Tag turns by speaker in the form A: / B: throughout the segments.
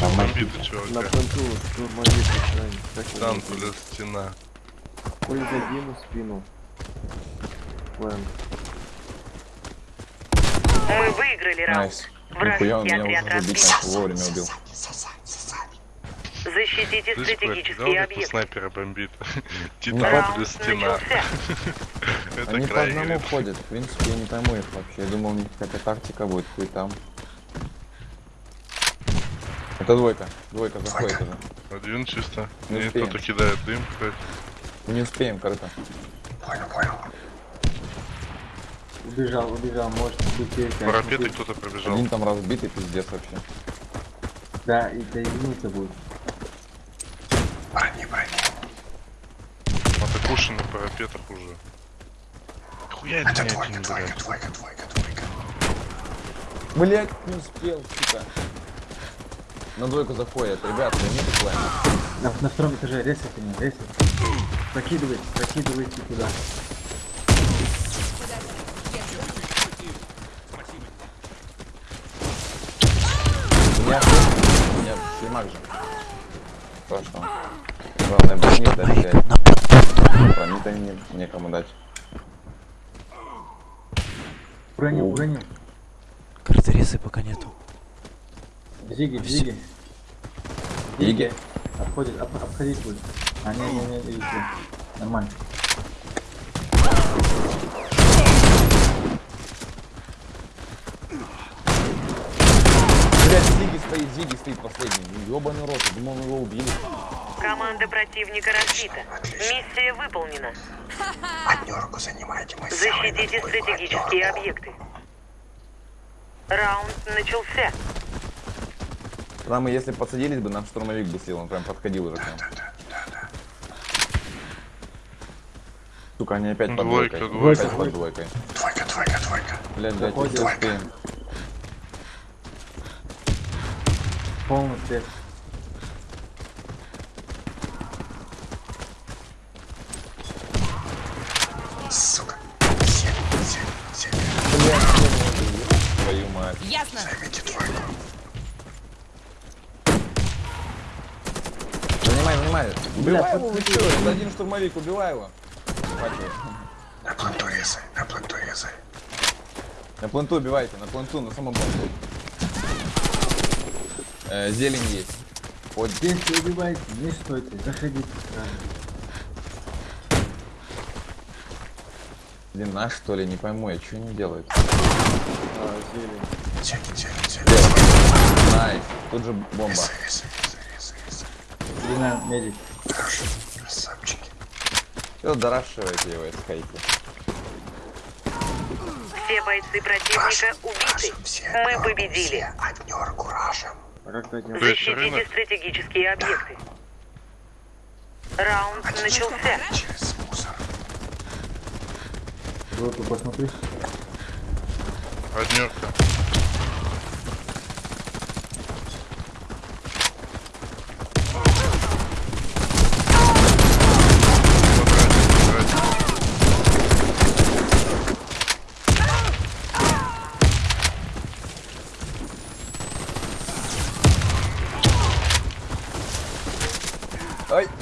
A: Там
B: бомбит
C: На
B: чувака.
C: штурмовик. Как его
B: Танк,
C: зовут?
B: блядь, стена.
C: Ой, задину спину. Плен.
D: Мы выиграли раунд.
A: Он
D: Вражеский
A: меня
D: отряд разбит.
A: вовремя убил.
D: Защитите
B: Слышь,
D: стратегические
B: у
D: объекты.
B: снайпера бомбит?
A: Ну,
B: Титан плюс стена. Это
A: Они по одному ходят, в принципе, я не пойму их вообще. Я думал, у них какая-то тактика будет, хуй там. Это двойка. Двойка заходит уже.
B: Один чисто.
A: Не
B: И кто-то кидает дым, блядь.
A: Не успеем, корыто.
E: Убежал, убежал, может быть перед
B: Парапеты кто-то пробежал.
A: Один там разбитый, пиздец вообще.
E: Да, и доигнуться будет.
B: Атакуши на парапетах уже. Хуя это не один, блядь.
A: Блять, не успел, сука. На двойку заходят, ребят, займите план.
E: На, на втором этаже резайте меня, резайте. Прокидывайте, прокидывайте туда.
A: У меня слимак же. То что? Главное брони дать взять. Брони-то не, некому дать.
E: Броню, броню.
F: Картерисы пока нету.
E: Зиги, зиги.
A: Зиги?
E: Обходит, об, обходить будет. А, не, не, не, видите. Нормально.
A: Блять, Зиги стоит, Зиги стоит последний. Ёбаный рот, я думал, его убили.
D: Команда противника разбита. Миссия выполнена. Защитите стратегические объекты. Раунд начался.
A: Там мы, если подсадились бы, нам штурмовик бы слил, он прям подходил уже к нам. Сука, они опять под
B: Двойка,
A: двойкой.
B: двойка.
A: Под двойкой. Двойка, двойка, двойка. Блядь, блядь, если успеем.
E: Полный свет.
A: Твою мать.
G: Ясно.
A: Занимай, занимай. Убивай его, вы чё? Это один штурмовик, убивай его.
H: На планту резай, на планту резай.
A: На планту убивайте, на планту, на самом планту. Э, зелень есть. Вот
E: Если убиваете, не стойте, заходите
A: наш что ли, не пойму, я что не делает.
C: А, зелень.
H: Зелень, зелень, зелень.
A: Найс, тут же бомба.
H: Резай, резай.
E: Длина медик.
H: Хорошо, красавчики.
A: Все, дорашивайте его, искайте.
D: Все бойцы противника убиты.
H: Все
D: Мы
H: однёрку,
D: победили.
H: Все однёрку рашем.
C: А как
D: Защитите
B: рынок.
D: стратегические объекты. Раунд начался.
H: Через мусор.
E: Двойку посмотри.
B: Однерка.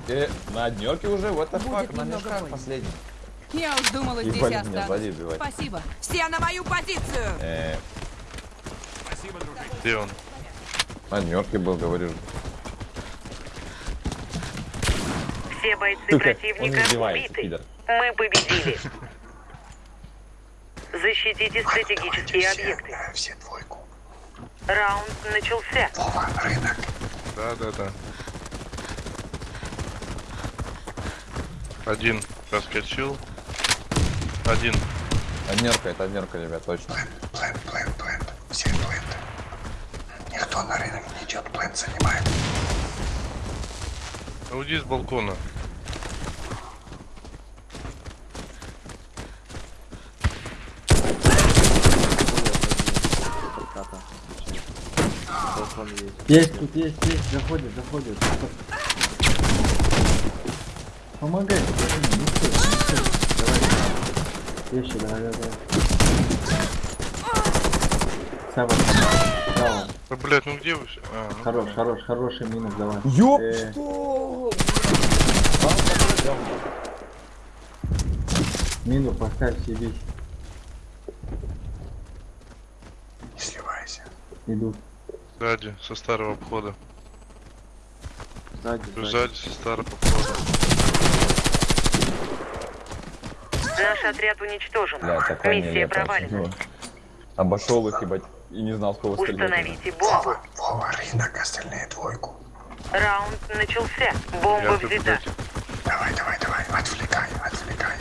A: Э, на однерке уже, вот the fuck, на мешках последний.
G: Я уж думала, здесь
A: меня,
G: останусь. Спасибо. Все на мою позицию.
A: Э,
B: Где он?
A: на однерке был, говорю.
D: Все бойцы
A: Сука,
D: противника убиты.
A: пидор.
D: Мы победили. Защитите стратегические
H: все,
D: объекты.
H: все двойку.
D: Раунд начался.
H: Вова, рынок.
B: Да, да, да. Один проскочил. Один.
A: Однерка, это однерка, ребят, точно.
H: Плент, плент, плент. Все пленты. Никто на рынок не идет, плент занимает.
B: Уйди с балкона.
C: Ката. Балкон есть.
E: Есть, тут есть, есть, заходит, заходит. Помогай, не стой, не стой. Давай, Вещи, давай, давай, давай. Сава, Сава.
B: Да, блядь, ну где вы все? А, ну,
E: Хорош, хорош, хороший минус давай.
A: Ёп,
E: Э,
A: что?
E: Мину поставь себе.
H: Не сливайся.
E: Идут.
B: Сзади, со старого обхода.
C: Сзади,
B: старого обхода.
D: Наш отряд уничтожен.
A: Бля, такая
D: Миссия
A: нелепая
D: провалена.
A: фигня. Обошел их, ебать, и не знал, сколько стрелять.
D: Установите бомбу.
H: Вова, рынок, остальные двойку.
D: Раунд начался.
B: Я
D: Бомба
B: тут,
D: взята.
H: Давай, давай, давай, отвлекай, отвлекай.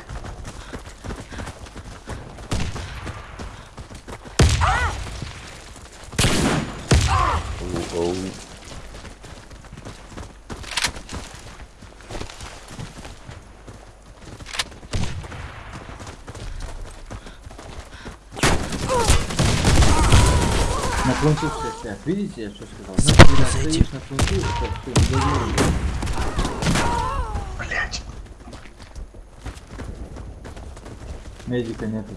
E: На все стоят. Видите, я что сказал? Значит, когда стоишь на фронту, это все доверие.
H: Блять.
E: Медика нету.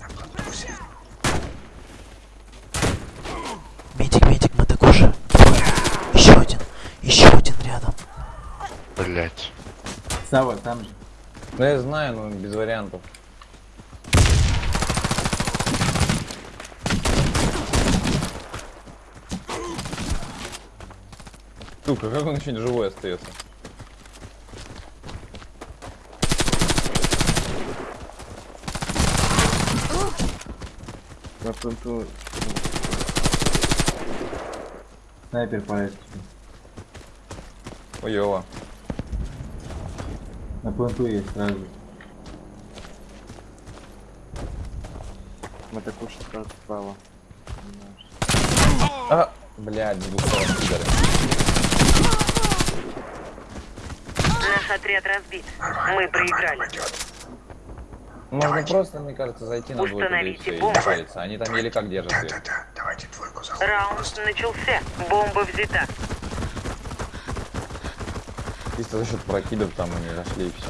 H: На плантусе.
F: Медик, медик, мы такой же. Еще один. Еще один рядом.
B: блядь.
E: Сава, там же.
A: Ну я знаю, но без вариантов. Сука, как он еще не живой остается?
C: На фронту
E: Снайпер по эсту. На фронту есть сразу.
C: мы такой сразу справа.
A: А, блядь, двухсот пидоры.
D: Наш отряд разбит. Мы проиграли.
A: Можно
H: Давайте.
A: просто, мне кажется, зайти на двойку, и париться. Они там еле как держат
H: Да, да, да, давайте двойку заходим.
D: Раунд начался. Бомба взята.
A: Чисто за счет прокидов там они зашли и все.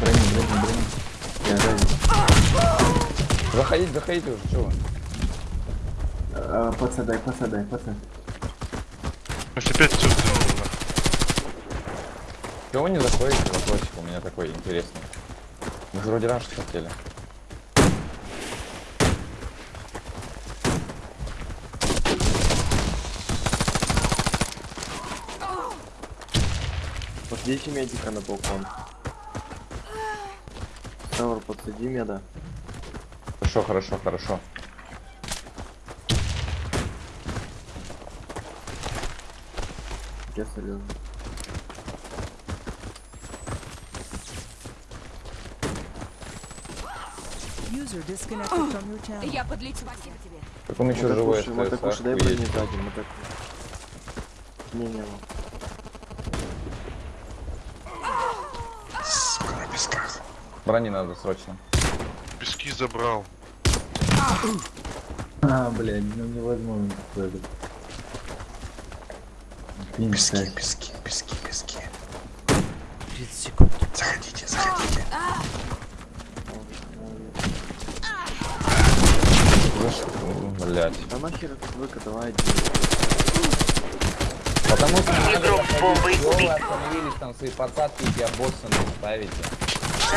E: Брони, брони, брони.
A: Заходите, заходите уже, чего?
E: Подсадай, подсадай, подсадай.
B: Если опять все взял,
A: Чего не заходите? Вопросик у меня такой интересный. Мы же вроде раньше хотели.
C: Подсадите медика на балкон. Савр, подсади меда.
A: Хорошо, хорошо, хорошо.
C: Я серьезно.
G: Я подлечу. Тебе.
A: Так он еще живой
C: Мы так уж
A: остается,
C: дай брони сзади, мы так... Не, не, ну.
H: Сука, на песках.
A: Брони надо срочно.
B: пески забрал.
E: А, блядь, ну невозможно такое.
H: Пески, пески, пески, пески.
F: 30 секунд.
H: Заходите, заходите.
A: Блять.
C: Да нахер это двойка, давай.
A: Потому что
D: Игрок
A: вы
D: убит.
A: остановились там свои подсадки и босса не ставите?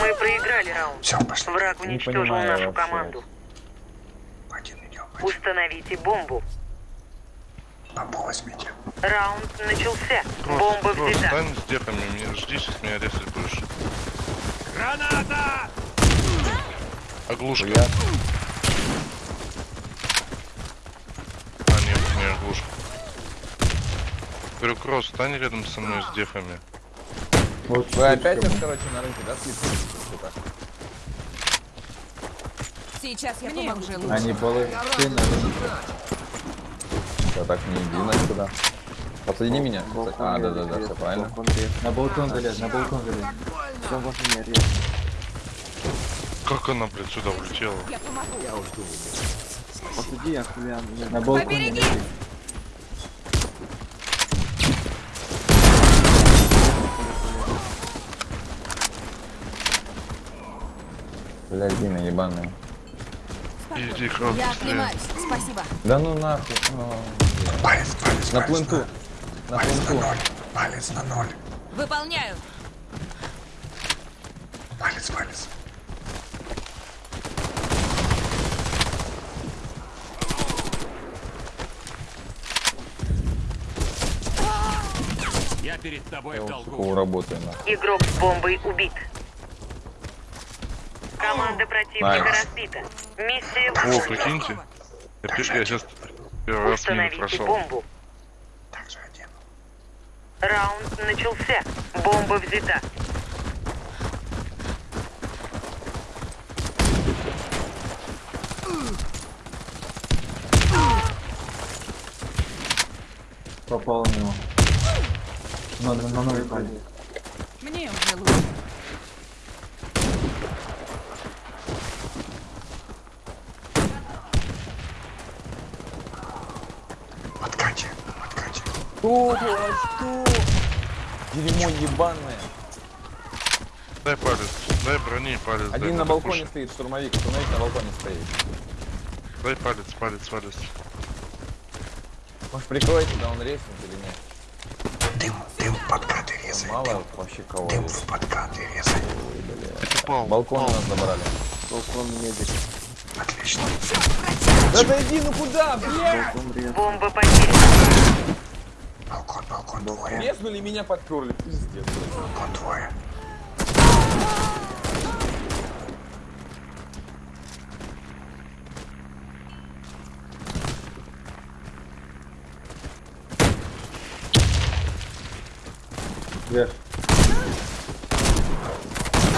D: Мы проиграли раунд.
H: Все, пошли.
D: Враг уничтожил
A: понимаю
D: нашу
A: вообще.
D: команду.
H: Один идем, один.
D: Установите бомбу.
H: Бомбу возьмите.
D: Раунд начался.
B: Кросс,
D: Бомба
B: кросс,
D: взята.
B: стань с дефами, жди, сейчас меня резать будешь. Граната! Оглушка.
A: Я
B: А, нет, не оглушка. Говорю, Кросс, стань рядом со мной с дефами.
E: Вот
A: Вы опять их, короче, на рынке, да, сука?
G: Сейчас я помогу.
E: блин. Они положили на рынке.
A: Я так не иди на сюда. Подсоедини меня.
C: Балкон
A: А, да, да, да, все правильно.
C: Балкон.
E: На балкон залез, на балкон залез.
C: Все, можно не резать.
B: Как она, блядь, сюда улетела?
G: Я помогу.
C: Посади, я хуя...
E: На балконе
G: Побереги!
A: Бля, Дина ебаная.
B: Иди, крот,
G: Я оклемаюсь. Спасибо.
A: Да ну нахуй. ну,
H: Палец, палец,
A: На
H: палец
A: пленту. На
H: Палец на ноль. Палец на ноль.
G: Выполняю.
H: Палец, палец.
A: Я вот сука работаю нахуй.
D: Игрок с бомбой убит. Команда противника разбита. Миссия
B: О,
D: выполнена.
B: прикиньте. Я, я сейчас первый раз мимо прошел.
D: бомбу. Раунд начался. Бомба взята.
E: Попал в него. На, на, на новый палец.
G: Мне уже лучше.
H: Откате, откате.
A: Что? Что? Дерьмо ебаное.
B: Дай палец, дай брони палец. дай,
A: Один на
B: надо
A: балконе
B: кушать.
A: стоит, штурмовик. Штурмовик на балконе стоит.
B: Дай палец, палец, палец.
A: Может прикроете, да он резнет или нет?
H: Дым, дым подкаты резай.
A: Мало вообще кого
H: Дым в подкаты резай.
B: Упал.
A: Балкон у нас забрали.
C: Балкон медик.
H: Отлично.
A: Да зайди, ну куда, блядь?
D: Бомба потеряна.
H: Балкон, балкон двое.
A: Резнули меня подперли, пиздец.
H: Балкон двое.
E: Вверх.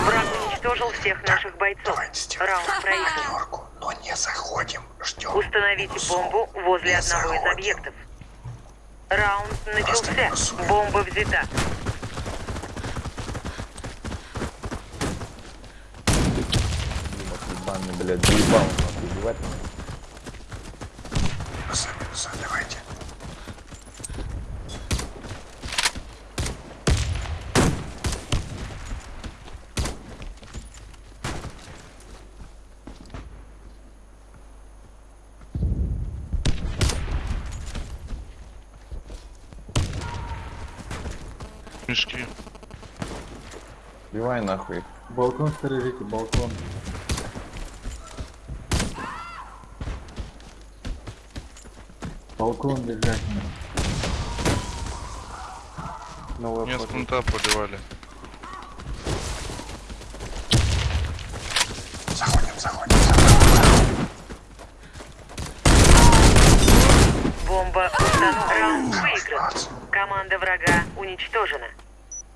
D: Враг уничтожил всех наших бойцов. Раунд проигран.
H: Но не заходим. Ждем.
D: Установите
H: минусовку.
D: бомбу возле
H: Не
D: одного из
H: заходим.
D: объектов. Раунд начался. Бомба взята.
A: Блядь, заебал убивать меня.
B: Мешки.
A: Убивай нахуй.
E: Балкон сторожите, балкон. Балкон держать надо.
C: Новая
B: Меня с плента поливали.
H: Заходим, заходим, заходим.
D: Бомба установлена. Раунд выигран.
H: Молодцы.
D: Команда врага уничтожена.